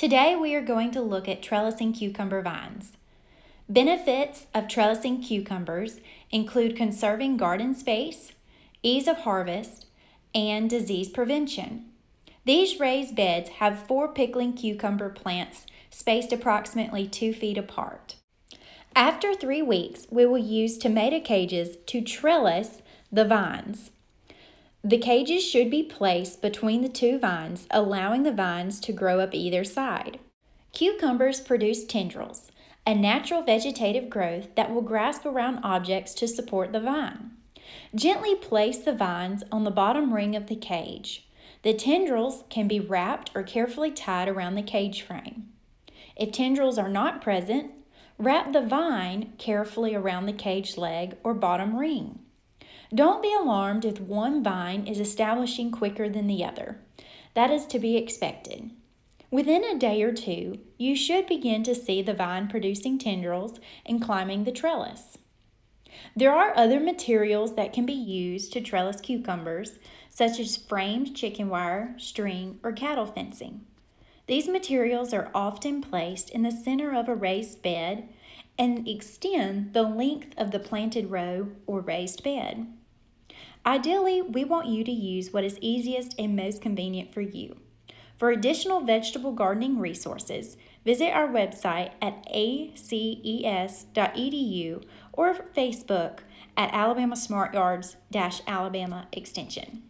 Today we are going to look at trellising cucumber vines. Benefits of trellising cucumbers include conserving garden space, ease of harvest, and disease prevention. These raised beds have four pickling cucumber plants spaced approximately two feet apart. After three weeks, we will use tomato cages to trellis the vines. The cages should be placed between the two vines, allowing the vines to grow up either side. Cucumbers produce tendrils, a natural vegetative growth that will grasp around objects to support the vine. Gently place the vines on the bottom ring of the cage. The tendrils can be wrapped or carefully tied around the cage frame. If tendrils are not present, wrap the vine carefully around the cage leg or bottom ring. Don't be alarmed if one vine is establishing quicker than the other. That is to be expected. Within a day or two, you should begin to see the vine producing tendrils and climbing the trellis. There are other materials that can be used to trellis cucumbers, such as framed chicken wire, string, or cattle fencing. These materials are often placed in the center of a raised bed and extend the length of the planted row or raised bed. Ideally, we want you to use what is easiest and most convenient for you. For additional vegetable gardening resources, visit our website at aces.edu or Facebook at Alabama Smart Yards Alabama Extension.